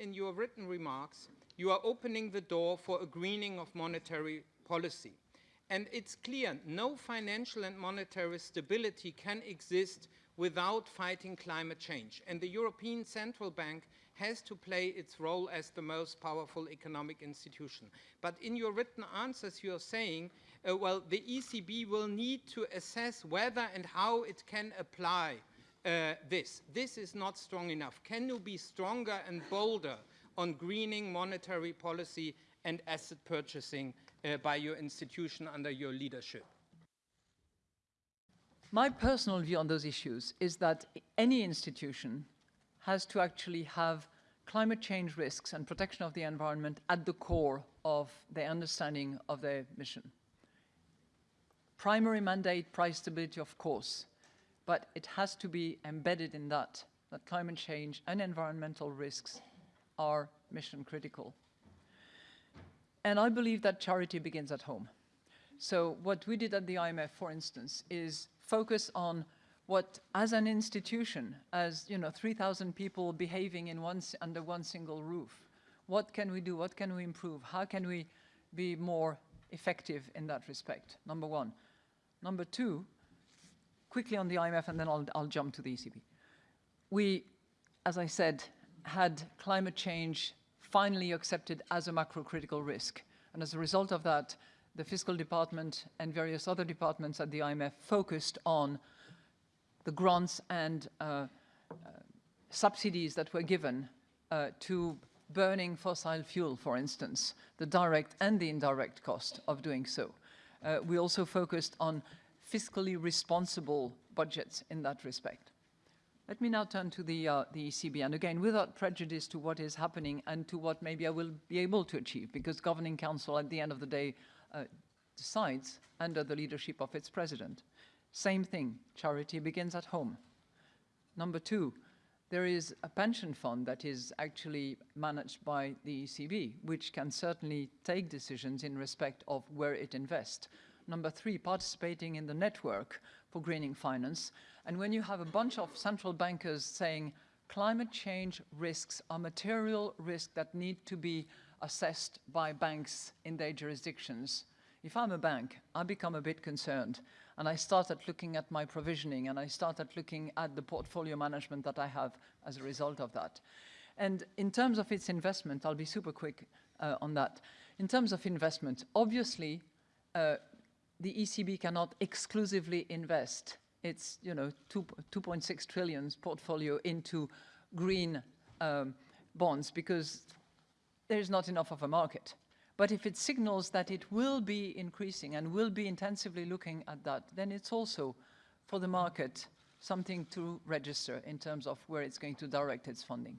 in your written remarks, you are opening the door for a greening of monetary policy. And it's clear no financial and monetary stability can exist without fighting climate change. And the European Central Bank has to play its role as the most powerful economic institution. But in your written answers, you're saying, uh, well, the ECB will need to assess whether and how it can apply uh, this. This is not strong enough. Can you be stronger and bolder on greening monetary policy and asset purchasing uh, by your institution under your leadership? My personal view on those issues is that any institution has to actually have climate change risks and protection of the environment at the core of their understanding of their mission. Primary mandate, price stability, of course, but it has to be embedded in that, that climate change and environmental risks are mission critical. And I believe that charity begins at home. So what we did at the IMF, for instance, is focus on what, as an institution, as you know, 3,000 people behaving in one, under one single roof, what can we do? What can we improve? How can we be more effective in that respect? Number one. Number two, quickly on the IMF, and then I'll, I'll jump to the ECB. We, as I said, had climate change finally accepted as a macro-critical risk. And as a result of that, the fiscal department and various other departments at the IMF focused on the grants and uh, uh, subsidies that were given uh, to burning fossil fuel, for instance, the direct and the indirect cost of doing so. Uh, we also focused on fiscally responsible budgets in that respect. Let me now turn to the, uh, the ECB, and again, without prejudice to what is happening and to what maybe I will be able to achieve, because Governing Council at the end of the day uh, decides under the leadership of its president. Same thing, charity begins at home. Number two, there is a pension fund that is actually managed by the ECB, which can certainly take decisions in respect of where it invests. Number three, participating in the network for greening finance. And when you have a bunch of central bankers saying climate change risks are material risks that need to be assessed by banks in their jurisdictions, if I'm a bank, I become a bit concerned and I started looking at my provisioning and I started looking at the portfolio management that I have as a result of that. And in terms of its investment, I'll be super quick uh, on that. In terms of investment, obviously, uh, the ECB cannot exclusively invest its you know 2.6 trillion portfolio into green um, bonds because there's not enough of a market. But if it signals that it will be increasing and will be intensively looking at that, then it's also for the market something to register in terms of where it's going to direct its funding.